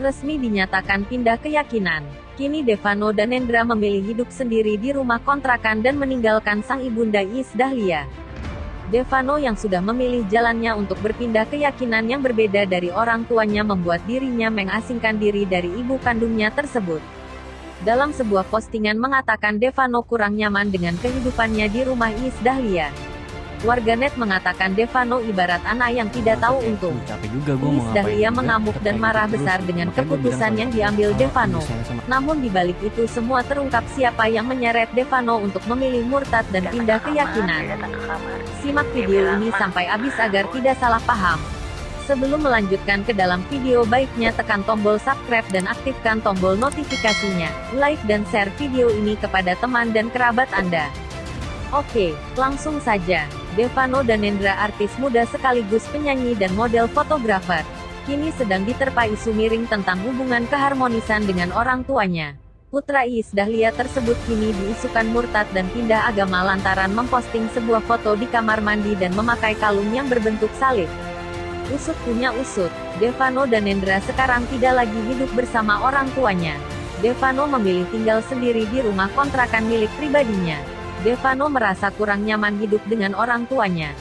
Resmi dinyatakan pindah keyakinan. Kini Devano dan Endra memilih hidup sendiri di rumah kontrakan dan meninggalkan sang ibunda Is Dahlia. Devano yang sudah memilih jalannya untuk berpindah keyakinan yang berbeda dari orang tuanya membuat dirinya mengasingkan diri dari ibu kandungnya tersebut. Dalam sebuah postingan mengatakan Devano kurang nyaman dengan kehidupannya di rumah Is Dahlia. Warganet mengatakan Devano ibarat anak yang tidak tahu untung. Mau Is ngapain Dahlia mengamuk dan gitu marah besar dengan keputusan yang diambil Devano. Namun di balik itu semua terungkap siapa yang menyeret Devano untuk memilih murtad dan pindah keyakinan. Simak video ini sampai habis agar tidak salah paham. Sebelum melanjutkan ke dalam video baiknya tekan tombol subscribe dan aktifkan tombol notifikasinya. Like dan share video ini kepada teman dan kerabat Anda. Oke, langsung saja. Devano dan Nendra artis muda sekaligus penyanyi dan model fotografer. Kini sedang diterpa isu miring tentang hubungan keharmonisan dengan orang tuanya. Putra Iis Dahlia tersebut kini diisukan murtad dan pindah agama lantaran memposting sebuah foto di kamar mandi dan memakai kalung yang berbentuk salib. Usut punya usut, Devano dan Nendra sekarang tidak lagi hidup bersama orang tuanya. Devano memilih tinggal sendiri di rumah kontrakan milik pribadinya. Devano merasa kurang nyaman hidup dengan orang tuanya.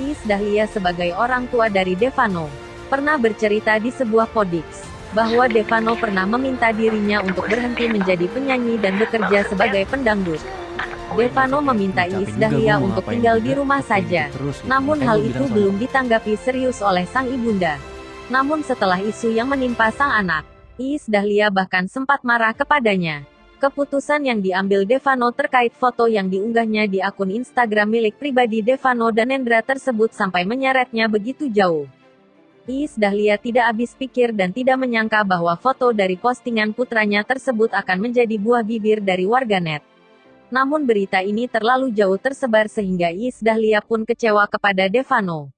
Iis Dahlia sebagai orang tua dari Devano, pernah bercerita di sebuah podix, bahwa Devano pernah meminta dirinya untuk berhenti menjadi penyanyi dan bekerja sebagai pendangdut. Devano meminta Iis Dahlia untuk tinggal di rumah saja. gitu. Namun hal itu belum ditanggapi serius oleh sang ibunda. Namun setelah isu yang menimpa sang anak, Iis Dahlia bahkan sempat marah kepadanya. Keputusan yang diambil Devano terkait foto yang diunggahnya di akun Instagram milik pribadi Devano dan Endra tersebut sampai menyeretnya begitu jauh. Iis Dahlia tidak habis pikir dan tidak menyangka bahwa foto dari postingan putranya tersebut akan menjadi buah bibir dari warganet. Namun berita ini terlalu jauh tersebar sehingga Iis Dahlia pun kecewa kepada Devano.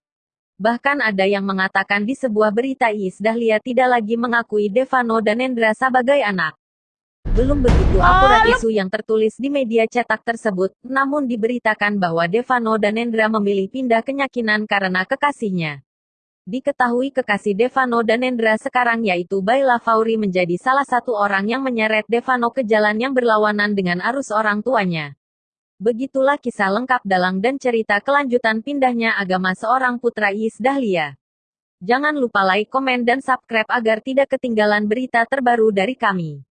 Bahkan ada yang mengatakan di sebuah berita Iis Dahlia tidak lagi mengakui Devano dan Endra sebagai anak. Belum begitu akurat isu yang tertulis di media cetak tersebut, namun diberitakan bahwa Devano dan Endra memilih pindah kenyakinan karena kekasihnya. Diketahui kekasih Devano dan Endra sekarang yaitu Baila Fauri menjadi salah satu orang yang menyeret Devano ke jalan yang berlawanan dengan arus orang tuanya. Begitulah kisah lengkap dalang dan cerita kelanjutan pindahnya agama seorang putra Iis Dahlia. Jangan lupa like, komen, dan subscribe agar tidak ketinggalan berita terbaru dari kami.